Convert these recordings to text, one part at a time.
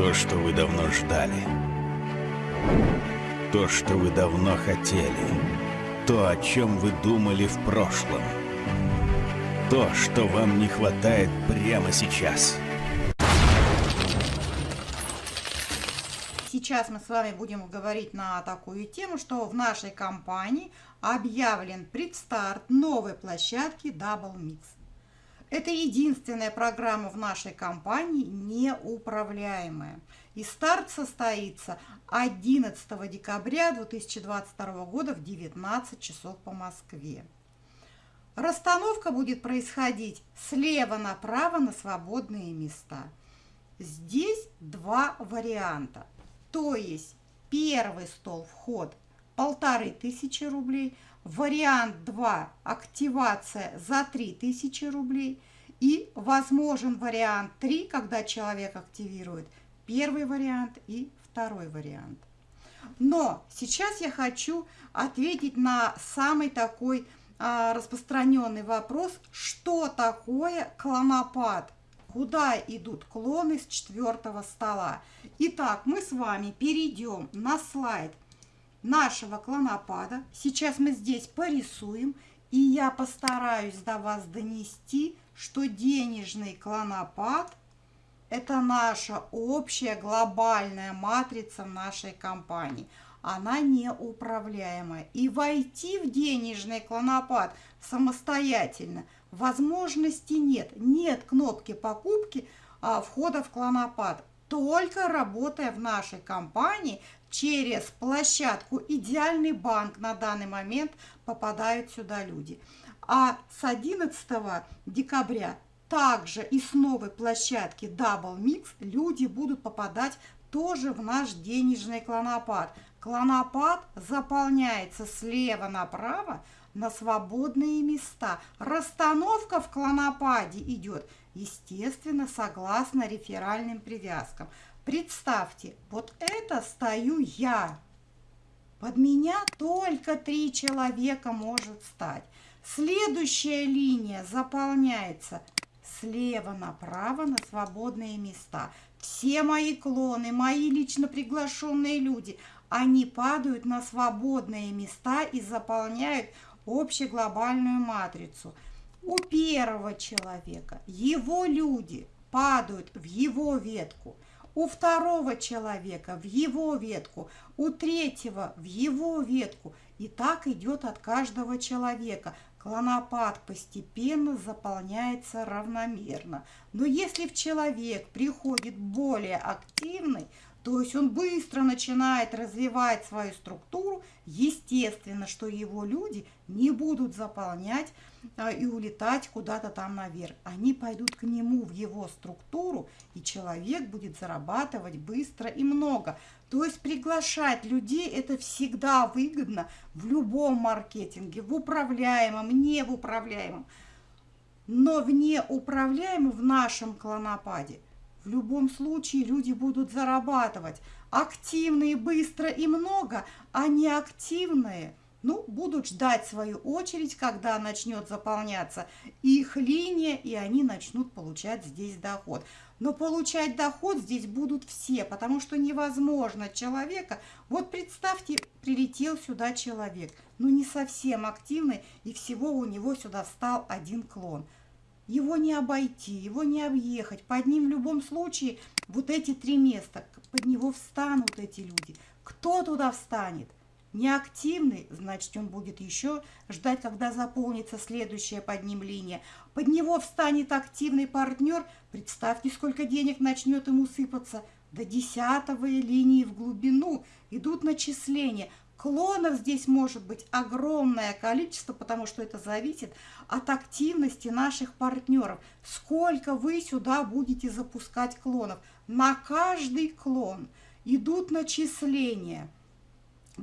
То, что вы давно ждали. То, что вы давно хотели. То, о чем вы думали в прошлом. То, что вам не хватает прямо сейчас. Сейчас мы с вами будем говорить на такую тему, что в нашей компании объявлен предстарт новой площадки Double Mix. Это единственная программа в нашей компании неуправляемая. И старт состоится 11 декабря 2022 года в 19 часов по Москве. Расстановка будет происходить слева направо на свободные места. Здесь два варианта. То есть первый стол вход полторы тысячи рублей, вариант 2 активация за 3000 рублей и возможен вариант 3, когда человек активирует первый вариант и второй вариант. Но сейчас я хочу ответить на самый такой а, распространенный вопрос, что такое клонопад – куда идут клоны с четвертого стола. Итак, мы с вами перейдем на слайд нашего клонопада. Сейчас мы здесь порисуем, и я постараюсь до вас донести, что денежный клонопад – это наша общая глобальная матрица нашей компании. Она неуправляемая. И войти в денежный клонопад самостоятельно – возможности нет. Нет кнопки покупки а, входа в клонопад. Только работая в нашей компании через площадку «Идеальный банк» на данный момент попадают сюда люди. А с 11 декабря также и с новой площадки Double Mix люди будут попадать тоже в наш денежный клонопад. Клонопад заполняется слева направо на свободные места. Расстановка в клонопаде идет, естественно, согласно реферальным привязкам. Представьте, вот это стою я. Под меня только три человека может стать. Следующая линия заполняется слева направо на свободные места. Все мои клоны, мои лично приглашенные люди, они падают на свободные места и заполняют общеглобальную матрицу. У первого человека его люди падают в его ветку, у второго человека в его ветку, у третьего в его ветку. И так идет от каждого человека. Клонопад постепенно заполняется равномерно. Но если в человек приходит более активный, то есть он быстро начинает развивать свою структуру, естественно, что его люди не будут заполнять а, и улетать куда-то там наверх. Они пойдут к нему в его структуру, и человек будет зарабатывать быстро и много. То есть приглашать людей это всегда выгодно в любом маркетинге, в управляемом, не в управляемом. Но в неуправляемом в нашем клонопаде – в любом случае люди будут зарабатывать. Активные быстро и много, а неактивные ну, будут ждать свою очередь, когда начнет заполняться их линия, и они начнут получать здесь доход. Но получать доход здесь будут все, потому что невозможно человека... Вот представьте, прилетел сюда человек, ну не совсем активный, и всего у него сюда встал один клон – его не обойти, его не объехать. Под ним в любом случае вот эти три места, под него встанут эти люди. Кто туда встанет? Неактивный, значит, он будет еще ждать, когда заполнится следующая под ним линия. Под него встанет активный партнер. Представьте, сколько денег начнет ему сыпаться. До десятовой линии в глубину идут начисления. Клонов здесь может быть огромное количество, потому что это зависит от активности наших партнеров. Сколько вы сюда будете запускать клонов? На каждый клон идут начисления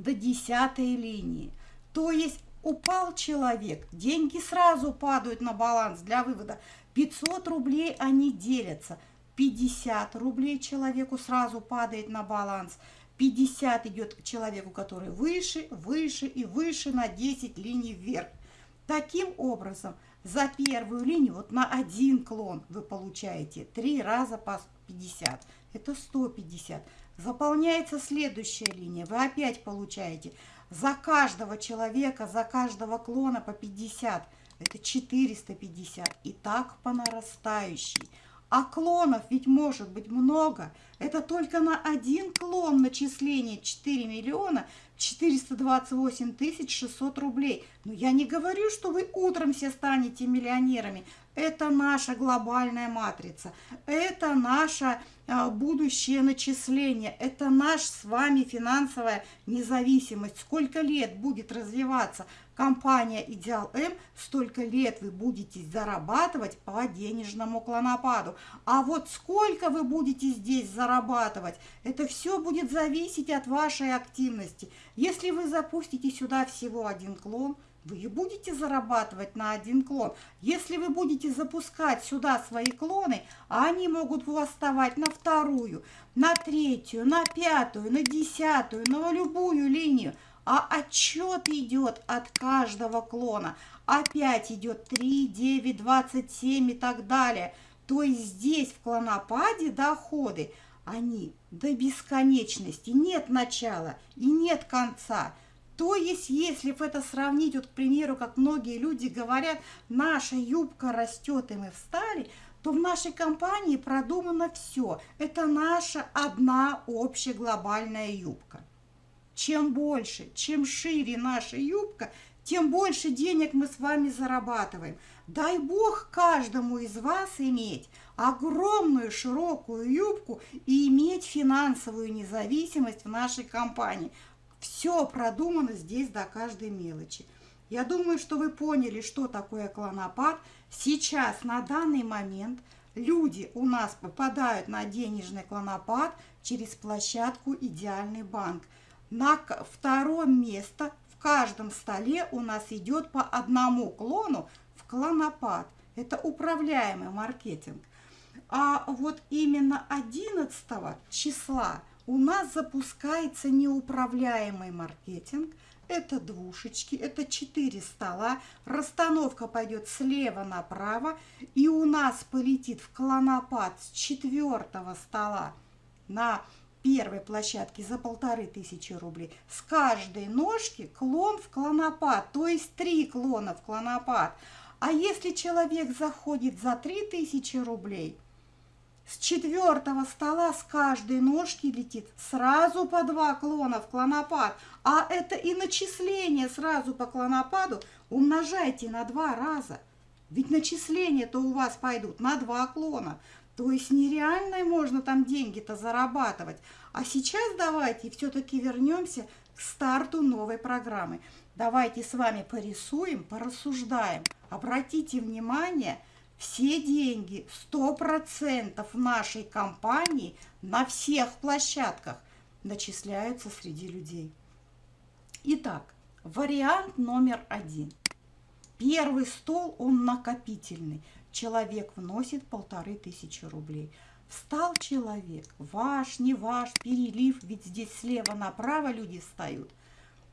до десятой линии. То есть упал человек, деньги сразу падают на баланс для вывода. 500 рублей они делятся. 50 рублей человеку сразу падает на баланс – 50 идет человеку, который выше, выше и выше на 10 линий вверх. Таким образом, за первую линию, вот на один клон вы получаете 3 раза по 50. это 150. Заполняется следующая линия, вы опять получаете за каждого человека, за каждого клона по 50, это 450. И так по нарастающей. А клонов ведь может быть много. Это только на один клон начисление 4 миллиона 428 тысяч 600 рублей. Но я не говорю, что вы утром все станете миллионерами. Это наша глобальная матрица. Это наше а, будущее начисление. Это наша с вами финансовая независимость. Сколько лет будет развиваться компания Идеал М, столько лет вы будете зарабатывать по денежному клонопаду. А вот сколько вы будете здесь зарабатывать, это все будет зависеть от вашей активности. Если вы запустите сюда всего один клон, вы и будете зарабатывать на один клон. Если вы будете запускать сюда свои клоны, они могут у на вторую, на третью, на пятую, на десятую, на любую линию – а отчет идет от каждого клона. Опять идет 3, 9, 27 и так далее. То есть здесь в клонопаде доходы, они до бесконечности. Нет начала и нет конца. То есть, если это сравнить, вот, к примеру, как многие люди говорят, наша юбка растет, и мы встали, то в нашей компании продумано все. Это наша одна общая глобальная юбка. Чем больше, чем шире наша юбка, тем больше денег мы с вами зарабатываем. Дай Бог каждому из вас иметь огромную широкую юбку и иметь финансовую независимость в нашей компании. Все продумано здесь до каждой мелочи. Я думаю, что вы поняли, что такое клонопад. Сейчас, на данный момент, люди у нас попадают на денежный клонопад через площадку «Идеальный банк». На втором место в каждом столе у нас идет по одному клону в клонопад. Это управляемый маркетинг. А вот именно 11 числа у нас запускается неуправляемый маркетинг. Это двушечки, это 4 стола. Расстановка пойдет слева направо. И у нас полетит в клонопад с четвертого стола на первой площадке за полторы тысячи рублей. С каждой ножки клон в клонопад, то есть три клона в клонопад. А если человек заходит за три тысячи рублей, с четвертого стола с каждой ножки летит сразу по два клона в клонопад. А это и начисление сразу по клонопаду умножайте на два раза. Ведь начисления-то у вас пойдут на два клона. То есть нереально можно там деньги-то зарабатывать. А сейчас давайте все-таки вернемся к старту новой программы. Давайте с вами порисуем, порассуждаем. Обратите внимание, все деньги 100% в нашей компании на всех площадках начисляются среди людей. Итак, вариант номер один. Первый стол, он накопительный человек вносит полторы тысячи рублей. Встал человек, ваш, не ваш, перелив, ведь здесь слева направо люди встают.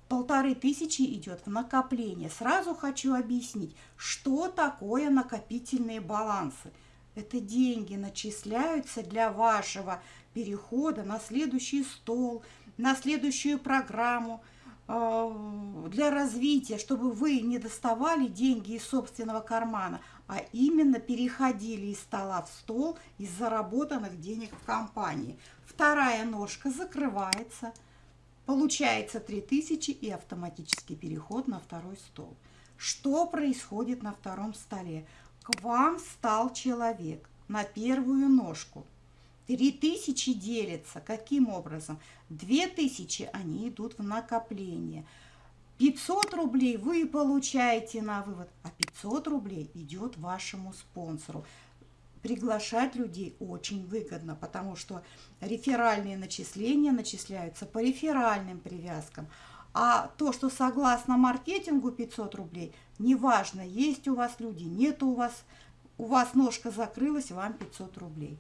Полторы тысячи идет в накопление. Сразу хочу объяснить, что такое накопительные балансы. Это деньги начисляются для вашего перехода на следующий стол, на следующую программу – для развития, чтобы вы не доставали деньги из собственного кармана, а именно переходили из стола в стол из заработанных денег в компании. Вторая ножка закрывается, получается 3000 и автоматический переход на второй стол. Что происходит на втором столе? К вам встал человек на первую ножку – Три тысячи делятся. Каким образом? Две тысячи они идут в накопление. 500 рублей вы получаете на вывод, а 500 рублей идет вашему спонсору. Приглашать людей очень выгодно, потому что реферальные начисления начисляются по реферальным привязкам. А то, что согласно маркетингу 500 рублей, неважно, есть у вас люди, нет у вас, у вас ножка закрылась, вам 500 рублей.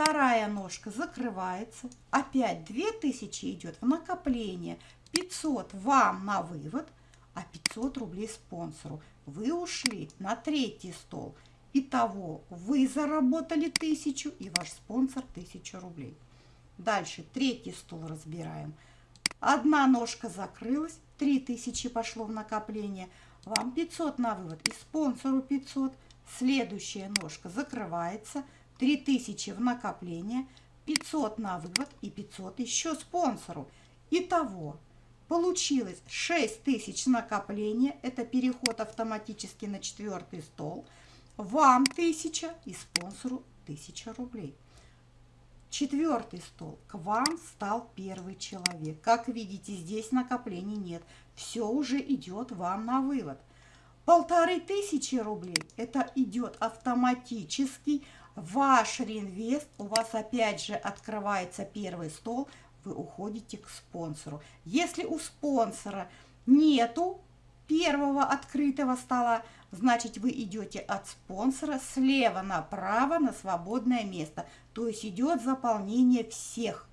Вторая ножка закрывается. Опять 2000 идет в накопление. 500 вам на вывод, а 500 рублей спонсору. Вы ушли на третий стол. Итого вы заработали 1000 и ваш спонсор 1000 рублей. Дальше третий стол разбираем. Одна ножка закрылась, 3000 пошло в накопление, вам 500 на вывод и спонсору 500. Следующая ножка закрывается, 3000 в накопление, 500 на вывод и 500 еще спонсору. Итого получилось 6000 накопления, это переход автоматически на четвертый стол, вам 1000 и спонсору 1000 рублей. Четвертый стол. К вам стал первый человек. Как видите, здесь накоплений нет. Все уже идет вам на вывод. Полторы тысячи рублей. Это идет автоматически. Ваш реинвест. У вас опять же открывается первый стол. Вы уходите к спонсору. Если у спонсора нету первого открытого стола, значит вы идете от спонсора слева направо на свободное место. То есть идет заполнение всех.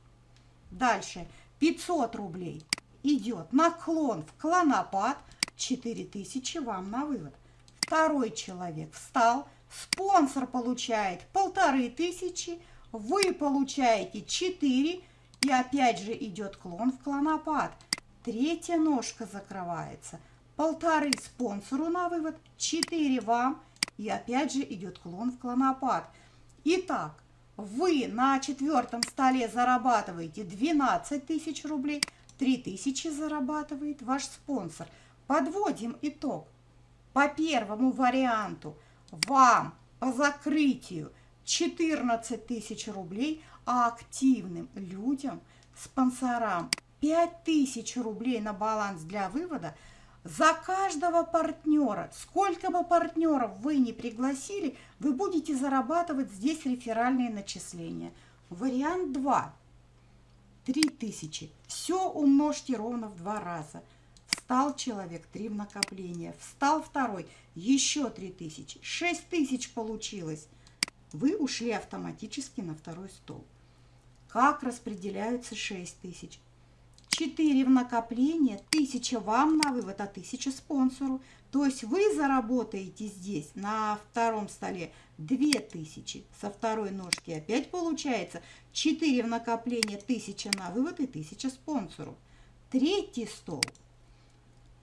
Дальше 500 рублей идет наклон в клонопад, 4000 вам на вывод. Второй человек встал, спонсор получает полторы тысячи, вы получаете 4 и опять же идет клон в клонопад. Третья ножка закрывается – полторы спонсору на вывод, 4 вам и опять же идет клон в клонопад. Итак, вы на четвертом столе зарабатываете 12 тысяч рублей, 3 тысячи зарабатывает ваш спонсор. Подводим итог. По первому варианту вам по закрытию 14 тысяч рублей, а активным людям, спонсорам 5 тысяч рублей на баланс для вывода – за каждого партнера, сколько бы партнеров вы не пригласили, вы будете зарабатывать здесь реферальные начисления. Вариант 2. 3000. Все умножьте ровно в два раза. Встал человек, 3 в накопление. Встал второй, еще 3000. 6000 получилось. Вы ушли автоматически на второй стол. Как распределяются 6000? 4 в накопление, 1000 вам на вывод, а 1000 спонсору. То есть вы заработаете здесь на втором столе 2000. Со второй ножки опять получается 4 в накопление, 1000 на вывод и 1000 спонсору. Третий стол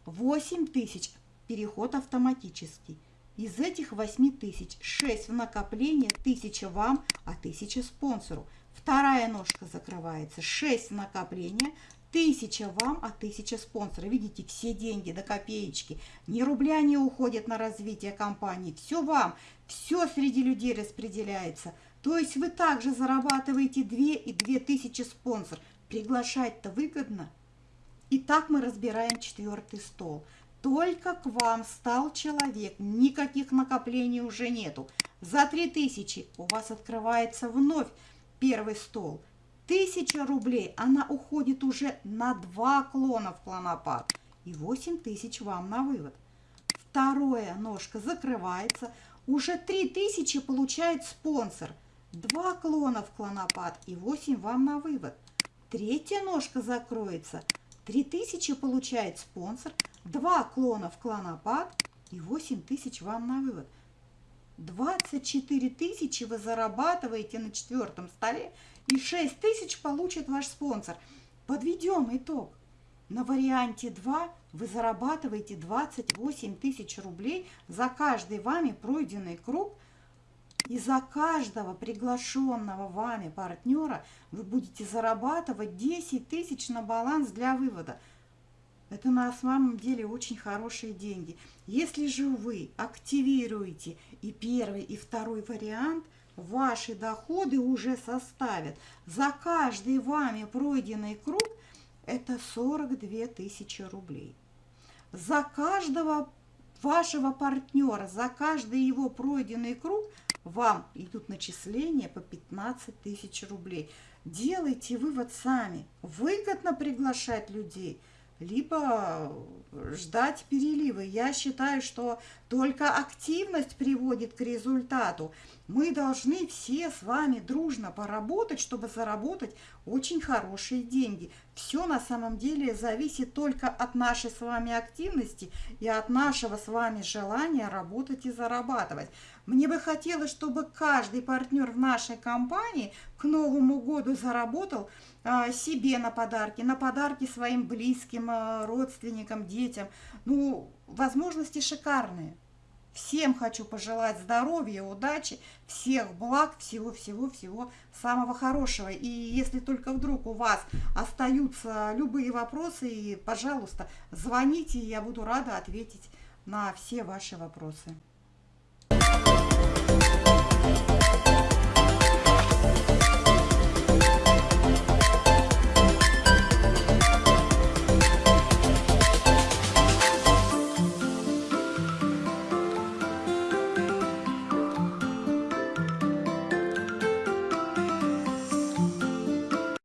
8000. Переход автоматический. Из этих 8000 6 в накопление, 1000 вам, а 1000 спонсору. Вторая ножка закрывается, 6 в накопление, Тысяча вам, а тысяча спонсора. Видите, все деньги до копеечки. Ни рубля не уходит на развитие компании. Все вам, все среди людей распределяется. То есть вы также зарабатываете 2 и 2 тысячи спонсор. Приглашать-то выгодно. И так мы разбираем четвертый стол. Только к вам стал человек, никаких накоплений уже нету. За 3000 у вас открывается вновь первый стол – Тысяча рублей, она уходит уже на два клона в клонопад. И 8 тысяч вам на вывод. Вторая ножка закрывается. Уже 3 тысячи получает спонсор. Два клона в клонопад и 8 вам на вывод. Третья ножка закроется. 3 тысячи получает спонсор. Два клона в клонопад и 8 тысяч вам на вывод. 24 тысячи вы зарабатываете на четвертом столе и 6 тысяч получит ваш спонсор. Подведем итог. На варианте 2 вы зарабатываете 28 тысяч рублей за каждый вами пройденный круг. И за каждого приглашенного вами партнера вы будете зарабатывать 10 тысяч на баланс для вывода. Это на самом деле очень хорошие деньги. Если же вы активируете и первый, и второй вариант – ваши доходы уже составят за каждый вами пройденный круг это 42 тысячи рублей. За каждого вашего партнера, за каждый его пройденный круг вам идут начисления по 15 тысяч рублей. Делайте вывод сами. Выгодно приглашать людей – либо ждать перелива. Я считаю, что Только активность приводит к результату. Мы должны все с вами дружно поработать, чтобы заработать очень хорошие деньги. Все на самом деле зависит только от нашей с вами активности и от нашего с вами желания работать и зарабатывать. Мне бы хотелось, чтобы каждый партнер в нашей компании к Новому году заработал а, себе на подарки, на подарки своим близким, а, родственникам, детям. Ну, возможности шикарные. Всем хочу пожелать здоровья, удачи, всех благ, всего-всего-всего самого хорошего. И если только вдруг у вас остаются любые вопросы, пожалуйста, звоните, я буду рада ответить на все ваши вопросы.